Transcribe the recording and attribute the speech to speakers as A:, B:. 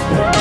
A: Oh.